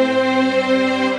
Música